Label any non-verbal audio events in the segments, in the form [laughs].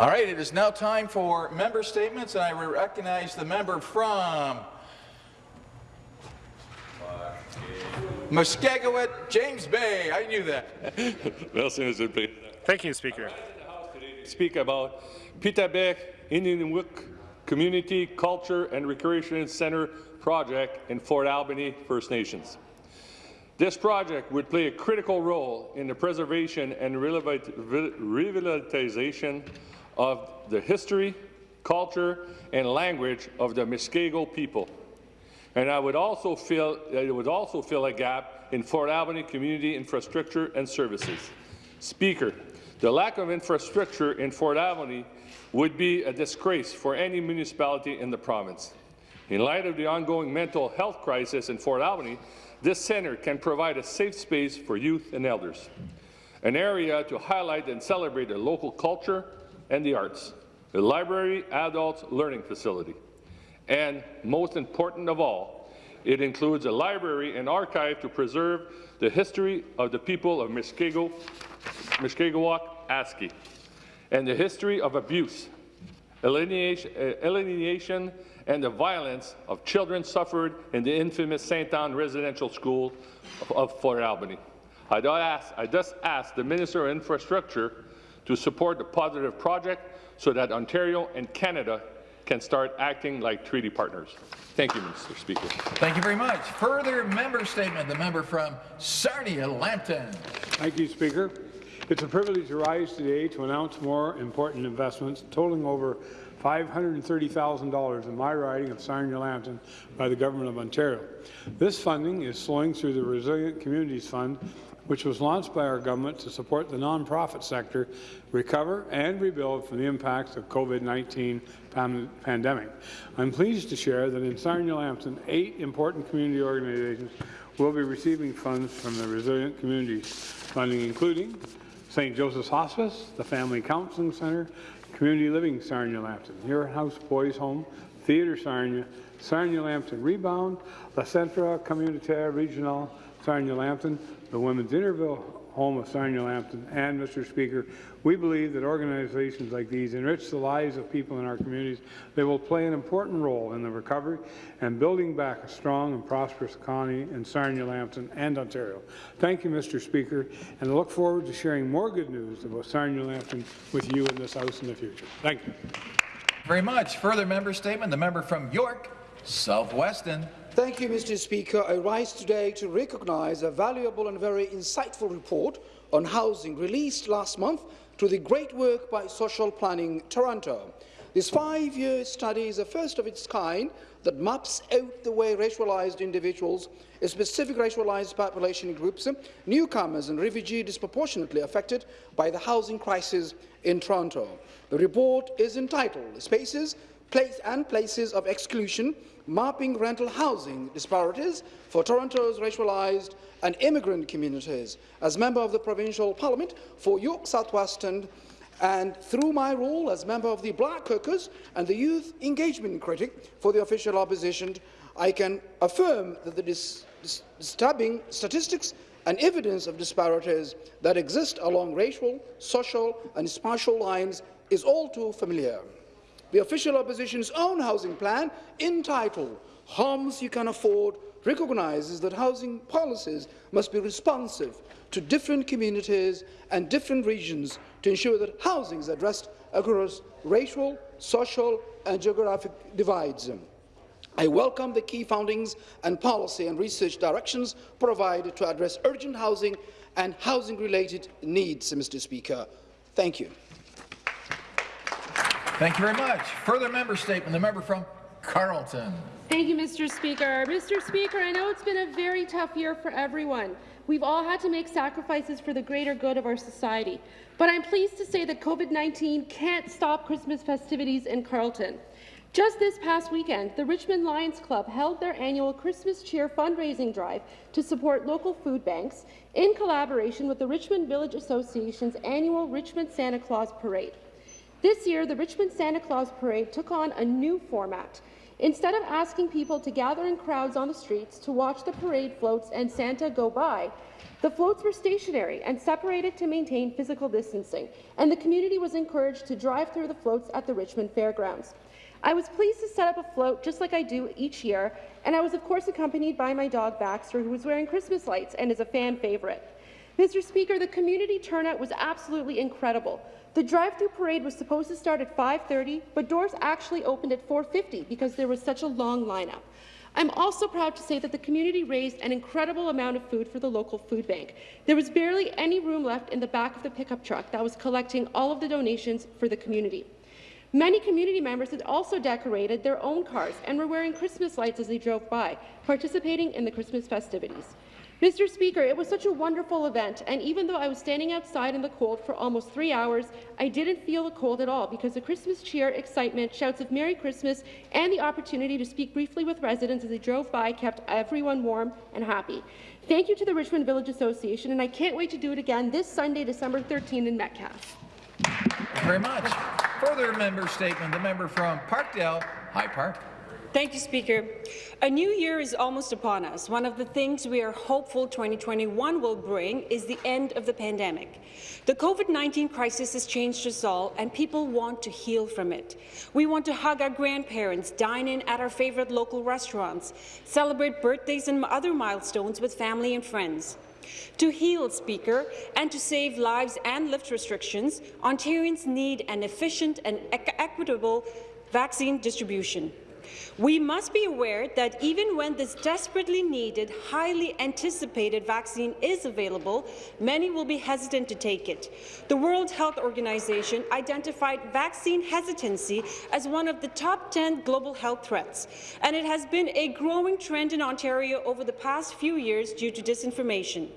All right, it is now time for member statements, and I recognize the member from Muskegowit, James Bay. I knew that. [laughs] Thank you, Speaker. Speak about Peetabeck Inuit Community Culture and Recreation Centre project in Fort Albany First Nations. This project would play a critical role in the preservation and revitalization of the history, culture, and language of the Muskego people. And I would also feel it would also fill a gap in Fort Albany community infrastructure and services. Speaker, the lack of infrastructure in Fort Albany would be a disgrace for any municipality in the province. In light of the ongoing mental health crisis in Fort Albany, this centre can provide a safe space for youth and elders, an area to highlight and celebrate the local culture and the arts, a library adult learning facility, and most important of all, it includes a library and archive to preserve the history of the people of Muskego, Muskegowuk Aski, and the history of abuse, alienation, and the violence of children suffered in the infamous St. Anne Residential School of, of Fort Albany. I just ask the Minister of Infrastructure to support the positive project so that Ontario and Canada can start acting like treaty partners. Thank you, Mr. Speaker. Thank you very much. Further member statement, the member from Sarnia-Lambton. Thank you, Speaker. It's a privilege to rise today to announce more important investments totaling over $530,000 in my riding of Sarnia-Lambton by the Government of Ontario. This funding is flowing through the Resilient Communities Fund, which was launched by our government to support the nonprofit sector recover and rebuild from the impacts of COVID-19 pandemic. I'm pleased to share that in Sarnia-Lambton, eight important community organizations will be receiving funds from the Resilient Communities funding, including St. Joseph's Hospice, the Family Counseling Centre, Community Living Sarnia-Lambton, Huron House Boys Home, Theatre Sarnia, Sarnia-Lambton Rebound, La Centre Communautaire Regional Sarnia-Lambton, the Women's Interval home of Sarnia-Lambton, and, Mr. Speaker, we believe that organizations like these enrich the lives of people in our communities. They will play an important role in the recovery and building back a strong and prosperous economy in Sarnia-Lambton and Ontario. Thank you, Mr. Speaker, and I look forward to sharing more good news about Sarnia-Lambton with you in this House in the future. Thank you. Very much. Further member statement, the member from York, South-Weston. Thank you, Mr. Speaker. I rise today to recognise a valuable and very insightful report on housing released last month to the great work by Social Planning Toronto. This five-year study is the first of its kind that maps out the way racialized individuals, specific racialized population groups, newcomers and refugees disproportionately affected by the housing crisis in Toronto. The report is entitled Spaces place and places of exclusion, mapping rental housing disparities for Toronto's racialized and immigrant communities. As member of the Provincial Parliament for York South-Weston and through my role as member of the Black Caucus and the Youth Engagement Critic for the official opposition, I can affirm that the dis disturbing statistics and evidence of disparities that exist along racial, social and spatial lines is all too familiar. The official opposition's own housing plan, entitled Homes You Can Afford, recognises that housing policies must be responsive to different communities and different regions to ensure that housing is addressed across racial, social and geographic divides. I welcome the key findings and policy and research directions provided to address urgent housing and housing-related needs, Mr. Speaker. Thank you. Thank you very much. Further member statement, the member from Carleton. Thank you, Mr. Speaker. Mr. Speaker, I know it's been a very tough year for everyone. We've all had to make sacrifices for the greater good of our society. But I'm pleased to say that COVID-19 can't stop Christmas festivities in Carleton. Just this past weekend, the Richmond Lions Club held their annual Christmas Cheer fundraising drive to support local food banks in collaboration with the Richmond Village Association's annual Richmond Santa Claus Parade. This year, the Richmond Santa Claus Parade took on a new format. Instead of asking people to gather in crowds on the streets to watch the parade floats and Santa go by, The floats were stationary and separated to maintain physical distancing, and the community was encouraged to drive through the floats at the Richmond Fairgrounds. I was pleased to set up a float just like I do each year, and I was of course accompanied by my dog Baxter, who was wearing Christmas lights and is a fan favourite. Mr. Speaker, the community turnout was absolutely incredible. The drive-through parade was supposed to start at 5.30, but doors actually opened at 4.50 because there was such a long lineup. I'm also proud to say that the community raised an incredible amount of food for the local food bank. There was barely any room left in the back of the pickup truck that was collecting all of the donations for the community. Many community members had also decorated their own cars and were wearing Christmas lights as they drove by, participating in the Christmas festivities. Mr. Speaker, it was such a wonderful event, and even though I was standing outside in the cold for almost three hours, I didn't feel the cold at all because the Christmas cheer, excitement, shouts of Merry Christmas, and the opportunity to speak briefly with residents as they drove by kept everyone warm and happy. Thank you to the Richmond Village Association, and I can't wait to do it again this Sunday, December 13 in Metcalfe. Thank you very much. Further member statement, the member from Parkdale, High Park. Thank you, Speaker. A new year is almost upon us. One of the things we are hopeful 2021 will bring is the end of the pandemic. The COVID-19 crisis has changed us all, and people want to heal from it. We want to hug our grandparents, dine in at our favourite local restaurants, celebrate birthdays and other milestones with family and friends. To heal, Speaker, and to save lives and lift restrictions, Ontarians need an efficient and equitable vaccine distribution. We must be aware that even when this desperately needed, highly anticipated vaccine is available, many will be hesitant to take it. The World Health Organization identified vaccine hesitancy as one of the top 10 global health threats, and it has been a growing trend in Ontario over the past few years due to disinformation.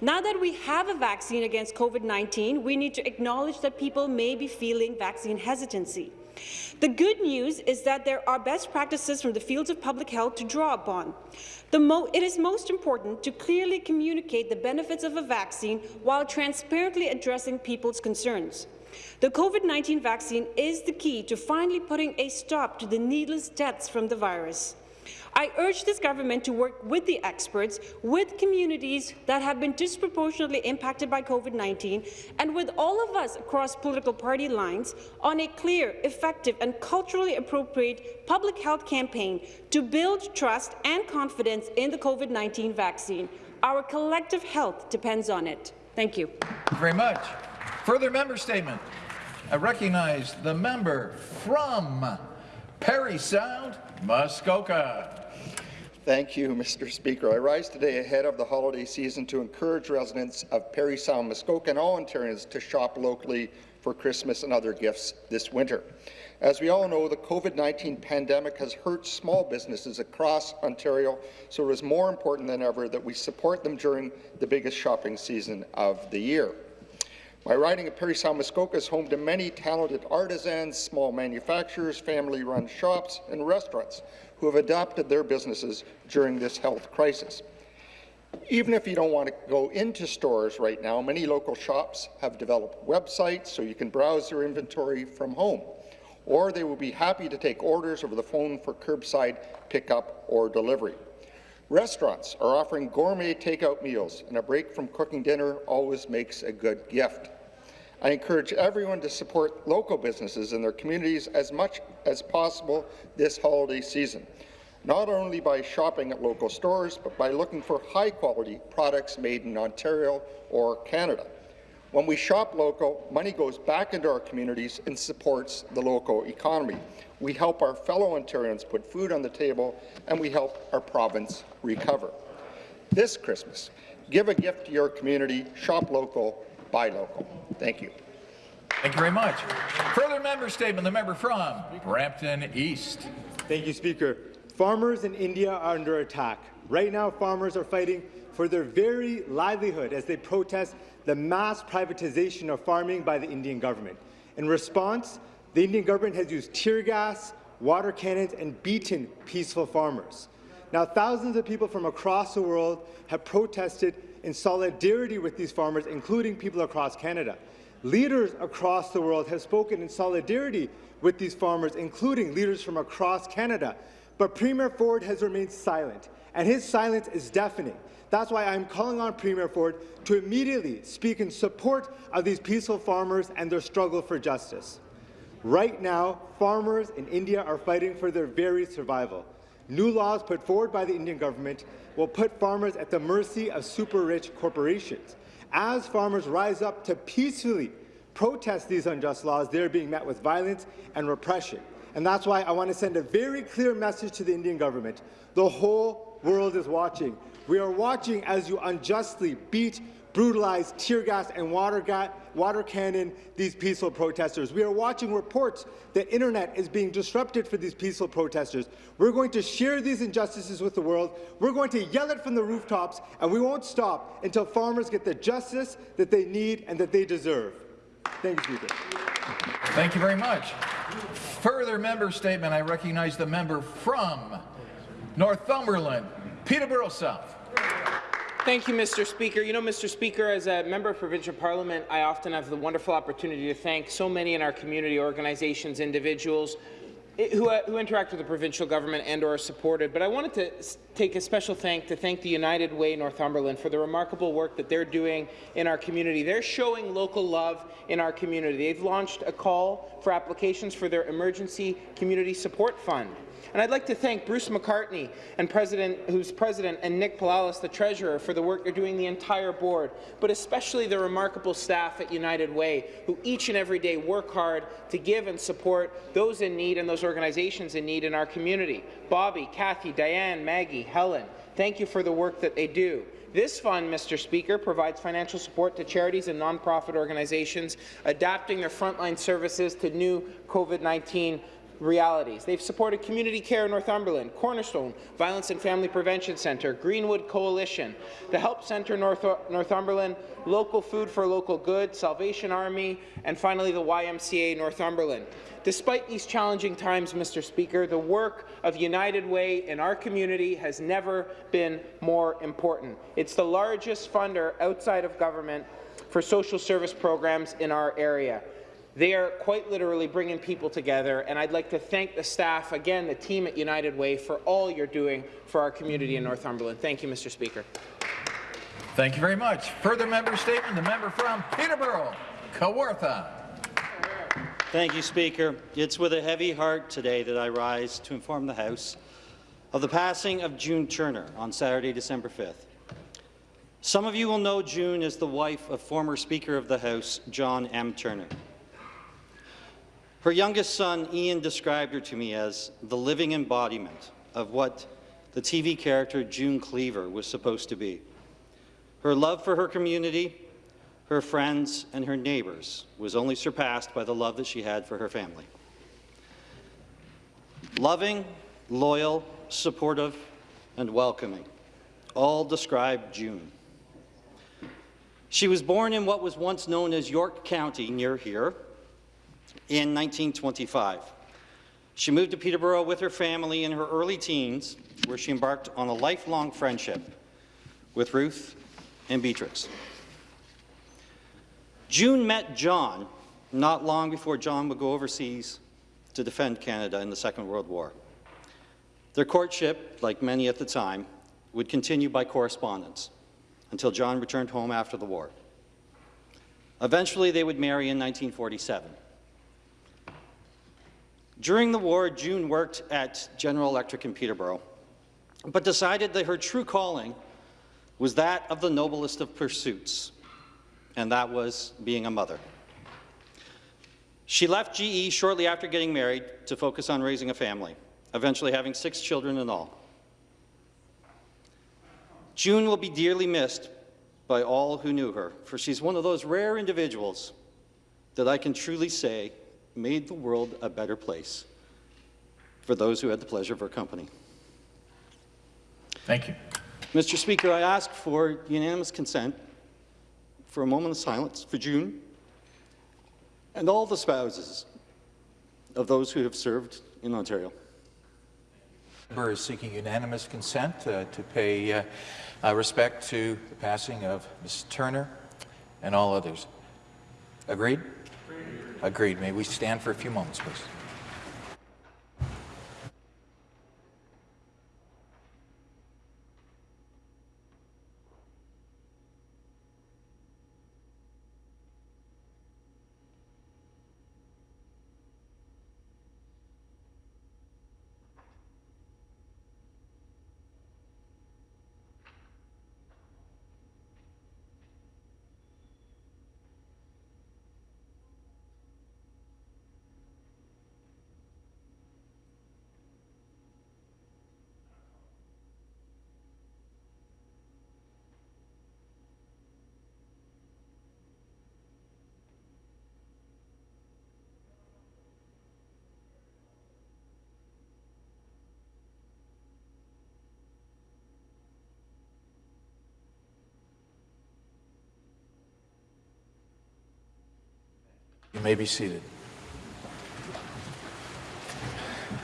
Now that we have a vaccine against COVID-19, we need to acknowledge that people may be feeling vaccine hesitancy. The good news is that there are best practices from the fields of public health to draw upon. it is most important to clearly communicate the benefits of a vaccine while transparently addressing people's concerns. The COVID-19 vaccine is the key to finally putting a stop to the needless deaths from the virus. I urge this government to work with the experts, with communities that have been disproportionately impacted by COVID-19, and with all of us across political party lines on a clear, effective and culturally appropriate public health campaign to build trust and confidence in the COVID-19 vaccine. Our collective health depends on it. Thank you. Thank you very much. Further member statement. I recognize the member from Parry Sound, Muskoka. Thank you, Mr. Speaker. I rise today ahead of the holiday season to encourage residents of Parry Sound, Muskoka and all Ontarians to shop locally for Christmas and other gifts this winter. As we all know, the COVID-19 pandemic has hurt small businesses across Ontario, so it is more important than ever that we support them during the biggest shopping season of the year. My riding of Parry Sound Muskoka is home to many talented artisans, small manufacturers, family-run shops and restaurants who have adapted their businesses during this health crisis. Even if you don't want to go into stores right now, many local shops have developed websites so you can browse their inventory from home, or they will be happy to take orders over the phone for curbside pickup or delivery. Restaurants are offering gourmet takeout meals, and a break from cooking dinner always makes a good gift. I encourage everyone to support local businesses in their communities as much as possible this holiday season, not only by shopping at local stores, but by looking for high-quality products made in Ontario or Canada. When we shop local, money goes back into our communities and supports the local economy. We help our fellow Ontarians put food on the table, and we help our province recover. This Christmas, give a gift to your community, shop local, buy local. Thank you. Thank you very much. Further member statement, the member from Brampton East. Thank you, Speaker. Farmers in India are under attack. Right now, farmers are fighting for their very livelihood as they protest the mass privatization of farming by the Indian government. In response, the Indian government has used tear gas, water cannons, and beaten peaceful farmers. Now, thousands of people from across the world have protested in solidarity with these farmers, including people across Canada. Leaders across the world have spoken in solidarity with these farmers, including leaders from across Canada. But Premier Ford has remained silent, and his silence is deafening. That's why I'm calling on Premier Ford to immediately speak in support of these peaceful farmers and their struggle for justice. Right now, farmers in India are fighting for their very survival. New laws put forward by the Indian government will put farmers at the mercy of super-rich corporations. As farmers rise up to peacefully protest these unjust laws, they're being met with violence and repression. And that's why I want to send a very clear message to the Indian government. The whole world is watching. We are watching as you unjustly beat, brutalize, tear gas, and water, ga water cannon these peaceful protesters. We are watching reports that internet is being disrupted for these peaceful protesters. We're going to share these injustices with the world. We're going to yell it from the rooftops, and we won't stop until farmers get the justice that they need and that they deserve. Thank you, Speaker. Thank you very much. Further member statement. I recognize the member from Northumberland, Peterborough South. Thank you, Mr. Speaker. You know, Mr. Speaker, as a member of provincial parliament, I often have the wonderful opportunity to thank so many in our community, organizations, individuals, who, uh, who, interact with the provincial government and or are supported. But I wanted to take a special thank to thank the United Way Northumberland for the remarkable work that they're doing in our community. They're showing local love in our community. They've launched a call for applications for their Emergency Community Support Fund. And I'd like to thank Bruce McCartney, and president, who's president, and Nick Palalis, the treasurer, for the work they're doing, the entire board, but especially the remarkable staff at United Way, who each and every day work hard to give and support those in need and those organizations in need in our community. Bobby, Kathy, Diane, Maggie, Helen, thank you for the work that they do. This fund, Mr. Speaker, provides financial support to charities and nonprofit organizations adapting their frontline services to new COVID-19 realities. They've supported Community Care Northumberland, Cornerstone, Violence and Family Prevention Centre, Greenwood Coalition, the Help Centre North Northumberland, Local Food for Local Good, Salvation Army, and finally the YMCA Northumberland. Despite these challenging times, Mr. Speaker, the work of United Way in our community has never been more important. It's the largest funder outside of government for social service programs in our area. They are quite literally bringing people together, and I'd like to thank the staff, again, the team at United Way, for all you're doing for our community in Northumberland. Thank you, Mr. Speaker. Thank you very much. Further member statement, the member from Peterborough, Kawartha. Thank you, Speaker. It's with a heavy heart today that I rise to inform the House of the passing of June Turner on Saturday, December 5th. Some of you will know June as the wife of former Speaker of the House, John M. Turner. Her youngest son, Ian, described her to me as the living embodiment of what the TV character June Cleaver was supposed to be. Her love for her community, her friends, and her neighbours was only surpassed by the love that she had for her family. Loving, loyal, supportive, and welcoming all describe June. She was born in what was once known as York County near here, in 1925. She moved to Peterborough with her family in her early teens, where she embarked on a lifelong friendship with Ruth and Beatrix. June met John not long before John would go overseas to defend Canada in the Second World War. Their courtship, like many at the time, would continue by correspondence until John returned home after the war. Eventually, they would marry in 1947. During the war, June worked at General Electric in Peterborough, but decided that her true calling was that of the noblest of pursuits, and that was being a mother. She left GE shortly after getting married to focus on raising a family, eventually having six children in all. June will be dearly missed by all who knew her, for she's one of those rare individuals that I can truly say made the world a better place for those who had the pleasure of her company. Thank you. Mr. Speaker, I ask for unanimous consent for a moment of silence for June and all the spouses of those who have served in Ontario. The member is seeking unanimous consent uh, to pay uh, uh, respect to the passing of Ms. Turner and all others. Agreed? Agreed. May we stand for a few moments, please. You may be seated.